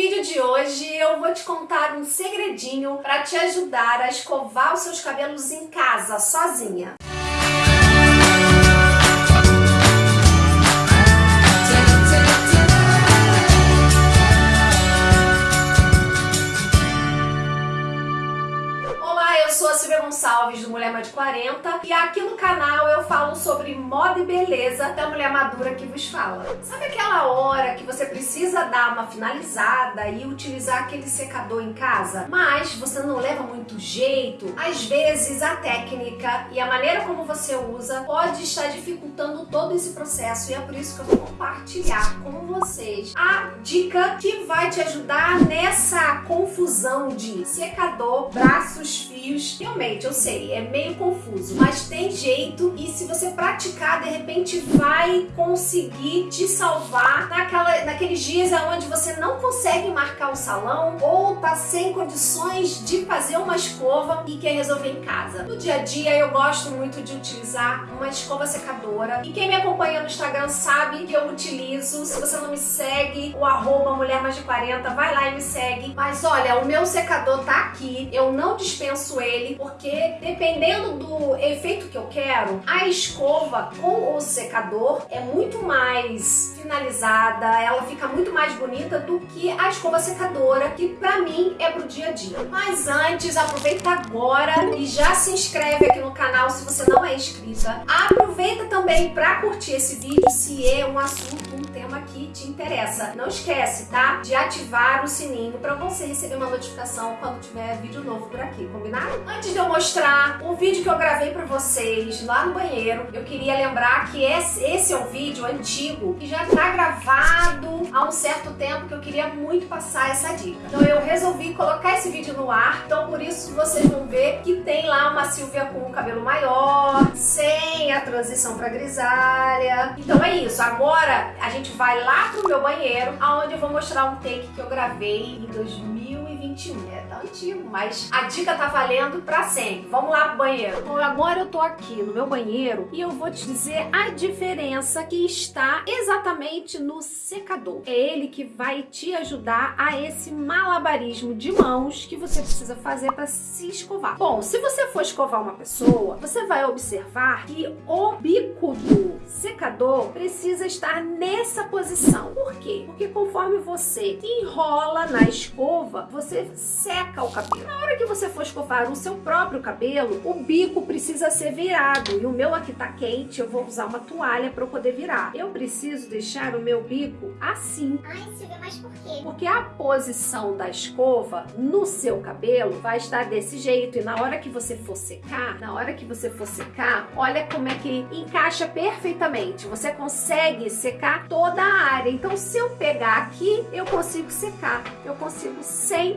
vídeo de hoje eu vou te contar um segredinho para te ajudar a escovar os seus cabelos em casa, sozinha. Silvia Gonçalves do Mulher Mais de 40 e aqui no canal eu falo sobre moda e beleza da mulher madura que vos fala. Sabe aquela hora que você precisa dar uma finalizada e utilizar aquele secador em casa, mas você não leva muito jeito? Às vezes a técnica e a maneira como você usa pode estar dificultando todo esse processo e é por isso que eu vou compartilhar com vocês a dica que vai te ajudar nessa confusão de secador, braços, fios Realmente, eu sei, é meio confuso, mas tem jeito e se você praticar, de repente vai conseguir te salvar naquela, naqueles dias onde você não consegue marcar o salão ou tá sem condições de fazer uma escova e quer resolver em casa. No dia a dia, eu gosto muito de utilizar uma escova secadora e quem me acompanha no Instagram sabe que eu utilizo. Se você não me segue, o arroba mulher mais de 40, vai lá e me segue. Mas olha, o meu secador tá aqui, eu não dispenso ele, porque dependendo do efeito que eu quero, a escova com o secador é muito mais finalizada, ela fica muito mais bonita do que a escova secadora, que pra mim é pro dia a dia. Mas antes, aproveita agora e já se inscreve aqui no canal se você não é inscrita. Aproveita também pra curtir esse vídeo se é um assunto, te interessa. Não esquece, tá? De ativar o sininho pra você receber uma notificação quando tiver vídeo novo por aqui, combinado? Antes de eu mostrar o vídeo que eu gravei pra vocês lá no banheiro, eu queria lembrar que esse, é um vídeo antigo que já tá gravado há um certo tempo que eu queria muito passar essa dica. Então eu resolvi colocar esse vídeo no ar, então por isso vocês vão ver que tem lá uma Silvia com o cabelo maior, sem a transição pra grisalha. Então é isso, agora a gente vai lá pro meu banheiro, aonde eu vou mostrar um take que eu gravei em 2021. É, tá antigo, mas a dica tá valendo pra sempre. Vamos lá pro banheiro. Bom, agora eu tô aqui no meu banheiro e eu vou te dizer a diferença que está exatamente no secador. É ele que vai te ajudar a esse malabarismo de mãos que você precisa fazer para se escovar. Bom, se você for escovar uma pessoa, você vai observar que o bico do secador precisa estar nessa posição. Por quê? Porque conforme você enrola na escova, você seca o cabelo. Na hora que você for escovar o seu próprio cabelo, o bico precisa ser virado. E o meu aqui tá quente, eu vou usar uma toalha para eu poder virar. Eu preciso deixar o meu bico assim. Ai, Silvia, mas por quê? Porque a posição da escova no seu cabelo vai estar desse jeito. E na hora que você for secar, na hora que você for secar, olha como é que encaixa perfeitamente. Você consegue secar toda a área. Então, se eu pegar aqui, eu consigo secar. Eu consigo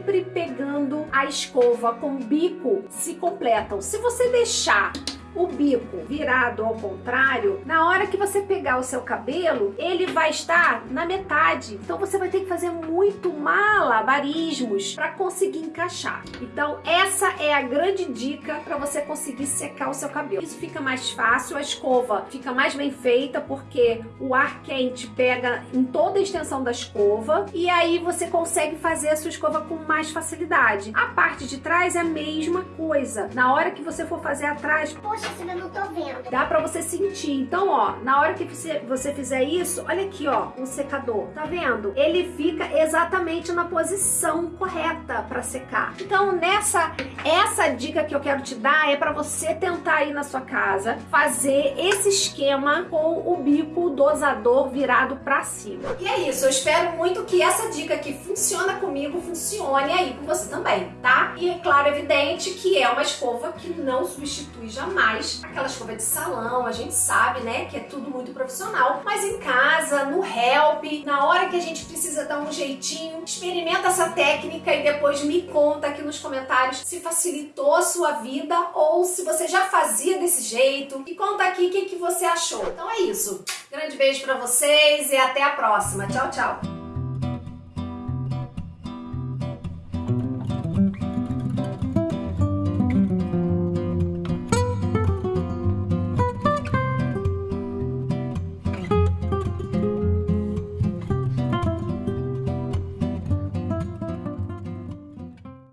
sempre pegando a escova com o bico se completam. Se você deixar o bico virado ao contrário, na hora que você pegar o seu cabelo, ele vai estar na metade. Então você vai ter que fazer muito malabarismos para conseguir encaixar. Então essa é a grande dica para você conseguir secar o seu cabelo. Isso fica mais fácil, a escova fica mais bem feita porque o ar quente pega em toda a extensão da escova e aí você consegue fazer a sua escova com mais facilidade. A parte de trás é a mesma coisa. Na hora que você for fazer atrás, Poxa, Não tô vendo. Dá pra você sentir. Então, ó, na hora que você, você fizer isso, olha aqui, ó, o secador. Tá vendo? Ele fica exatamente na posição correta pra secar. Então, nessa, essa dica que eu quero te dar é pra você tentar aí na sua casa fazer esse esquema com o bico dosador virado pra cima. E é isso, eu espero muito que essa dica que funciona comigo funcione aí com você também, tá? E é claro, evidente que é uma escova que não substitui jamais mais aquela escova de salão, a gente sabe, né, que é tudo muito profissional, mas em casa, no help, na hora que a gente precisa dar um jeitinho, experimenta essa técnica e depois me conta aqui nos comentários se facilitou a sua vida ou se você já fazia desse jeito e conta aqui o que, que você achou. Então é isso. Grande beijo pra vocês e até a próxima. Tchau, tchau!